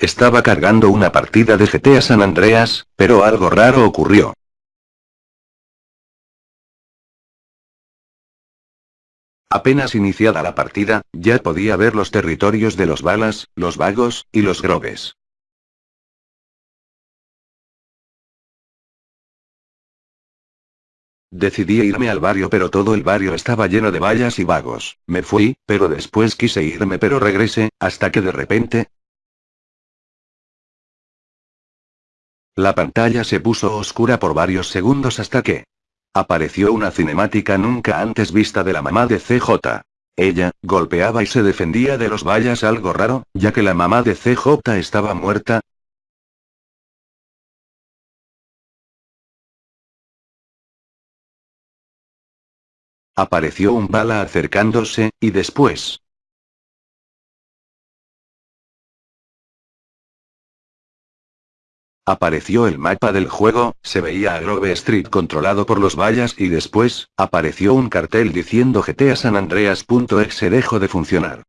Estaba cargando una partida de GTA San Andreas, pero algo raro ocurrió. Apenas iniciada la partida, ya podía ver los territorios de los balas, los vagos, y los grogues. Decidí irme al barrio pero todo el barrio estaba lleno de vallas y vagos. Me fui, pero después quise irme pero regresé, hasta que de repente... La pantalla se puso oscura por varios segundos hasta que... Apareció una cinemática nunca antes vista de la mamá de CJ. Ella, golpeaba y se defendía de los vallas algo raro, ya que la mamá de CJ estaba muerta, Apareció un bala acercándose, y después... Apareció el mapa del juego, se veía a Grove Street controlado por los vallas y después, apareció un cartel diciendo GTA San Andreas.exe dejó de funcionar.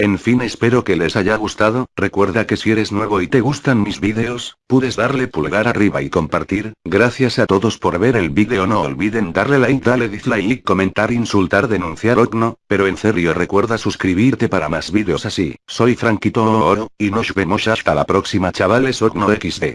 En fin espero que les haya gustado, recuerda que si eres nuevo y te gustan mis vídeos, puedes darle pulgar arriba y compartir, gracias a todos por ver el vídeo. No olviden darle like dale dislike comentar insultar denunciar o no, pero en serio recuerda suscribirte para más vídeos así, soy Franquito Oro, y nos vemos hasta la próxima chavales Ogno XD.